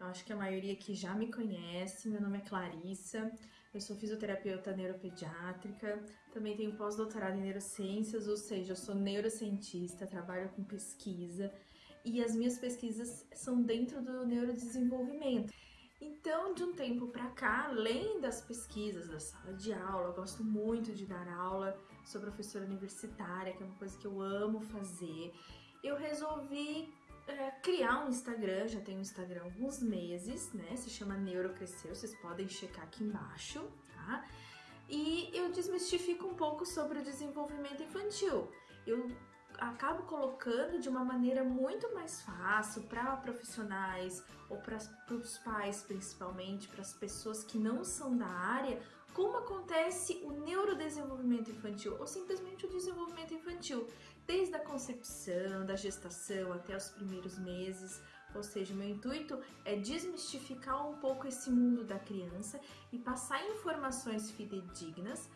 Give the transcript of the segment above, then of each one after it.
acho que a maioria aqui já me conhece. Meu nome é Clarissa, eu sou fisioterapeuta neuropediátrica, também tenho pós-doutorado em neurociências, ou seja, eu sou neurocientista, trabalho com pesquisa e as minhas pesquisas são dentro do neurodesenvolvimento. Então, de um tempo para cá, além das pesquisas da sala de aula, eu gosto muito de dar aula, sou professora universitária, que é uma coisa que eu amo fazer. Eu resolvi é, criar um Instagram, já tenho um Instagram há alguns meses, né? Se chama Neurocrescer, vocês podem checar aqui embaixo, tá? E eu desmistifico um pouco sobre o desenvolvimento infantil. Eu acabo colocando de uma maneira muito mais fácil para profissionais ou para os pais principalmente, para as pessoas que não são da área, como acontece o neurodesenvolvimento infantil ou simplesmente o desenvolvimento infantil, desde a concepção, da gestação até os primeiros meses. Ou seja, meu intuito é desmistificar um pouco esse mundo da criança e passar informações fidedignas,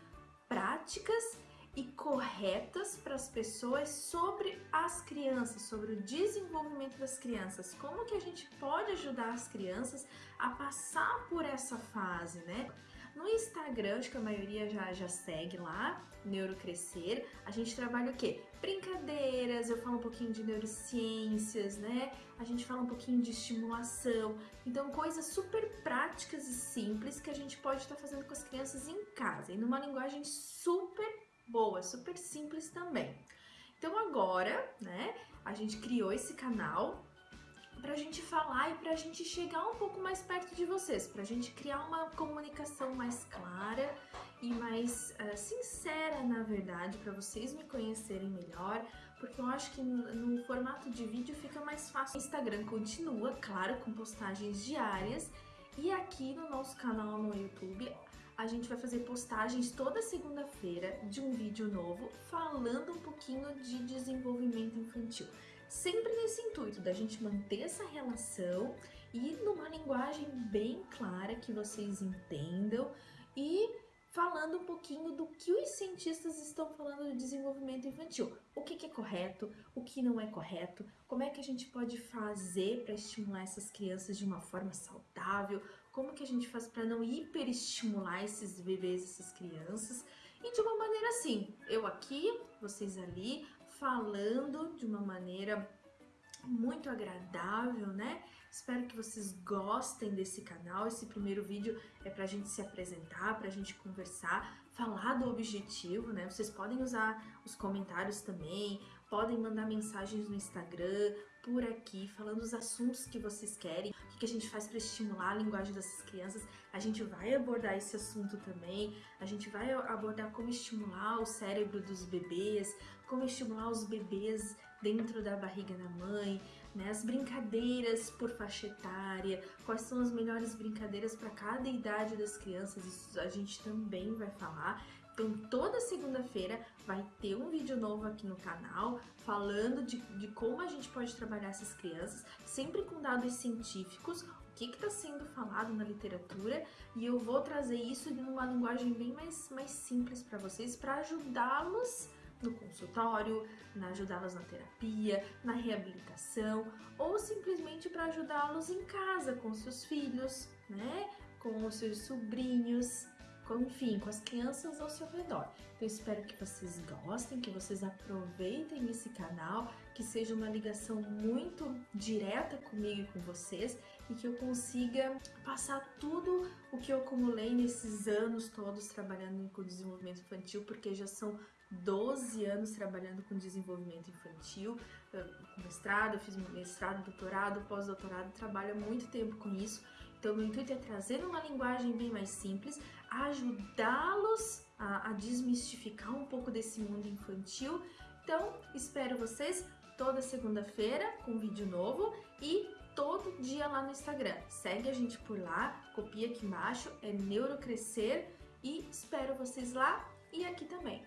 práticas e corretas para as pessoas sobre as crianças, sobre o desenvolvimento das crianças, como que a gente pode ajudar as crianças a passar por essa fase, né? No Instagram, acho que a maioria já, já segue lá, Neurocrescer. A gente trabalha o quê? Brincadeiras, eu falo um pouquinho de neurociências, né? A gente fala um pouquinho de estimulação. Então, coisas super práticas e simples que a gente pode estar fazendo com as crianças em casa e numa linguagem super boa, super simples também. Então agora, né, a gente criou esse canal pra gente falar e pra gente chegar um pouco mais perto de vocês, pra gente criar uma comunicação mais clara e mais uh, sincera, na verdade, para vocês me conhecerem melhor, porque eu acho que no, no formato de vídeo fica mais fácil. O Instagram continua, claro, com postagens diárias, e aqui no nosso canal no YouTube a gente vai fazer postagens toda segunda-feira de um vídeo novo falando um pouquinho de desenvolvimento infantil. Sempre nesse intuito da gente manter essa relação e numa linguagem bem clara que vocês entendam e falando um pouquinho do que os cientistas estão falando do desenvolvimento infantil. O que, que é correto, o que não é correto, como é que a gente pode fazer para estimular essas crianças de uma forma saudável, como que a gente faz para não hiperestimular esses bebês, essas crianças, e de uma maneira assim, eu aqui, vocês ali, falando de uma maneira muito agradável, né? Espero que vocês gostem desse canal. Esse primeiro vídeo é pra gente se apresentar, pra gente conversar, falar do objetivo, né? Vocês podem usar os comentários também, podem mandar mensagens no Instagram, por aqui, falando os assuntos que vocês querem, o que a gente faz para estimular a linguagem dessas crianças. A gente vai abordar esse assunto também, a gente vai abordar como estimular o cérebro dos bebês, como estimular os bebês dentro da barriga da mãe, né? As brincadeiras por faixa etária, quais são as melhores brincadeiras para cada idade das crianças, isso a gente também vai falar. Então, toda segunda-feira vai ter um vídeo novo aqui no canal falando de, de como a gente pode trabalhar essas crianças, sempre com dados científicos, o que está sendo falado na literatura, e eu vou trazer isso em uma linguagem bem mais, mais simples para vocês, para ajudá-los no consultório, na ajudá-los na terapia, na reabilitação ou simplesmente para ajudá-los em casa com seus filhos, né? Com os seus sobrinhos, enfim, com as crianças ao seu redor. Então espero que vocês gostem, que vocês aproveitem esse canal, que seja uma ligação muito direta comigo e com vocês e que eu consiga passar tudo o que eu acumulei nesses anos todos trabalhando com desenvolvimento infantil, porque já são 12 anos trabalhando com desenvolvimento infantil, mestrado, eu fiz mestrado, doutorado, pós-doutorado, trabalho há muito tempo com isso. Então, meu intuito é trazer uma linguagem bem mais simples, ajudá-los a, a desmistificar um pouco desse mundo infantil. Então, espero vocês toda segunda-feira com um vídeo novo e todo dia lá no Instagram. Segue a gente por lá, copia aqui embaixo, é Neurocrescer e espero vocês lá e aqui também.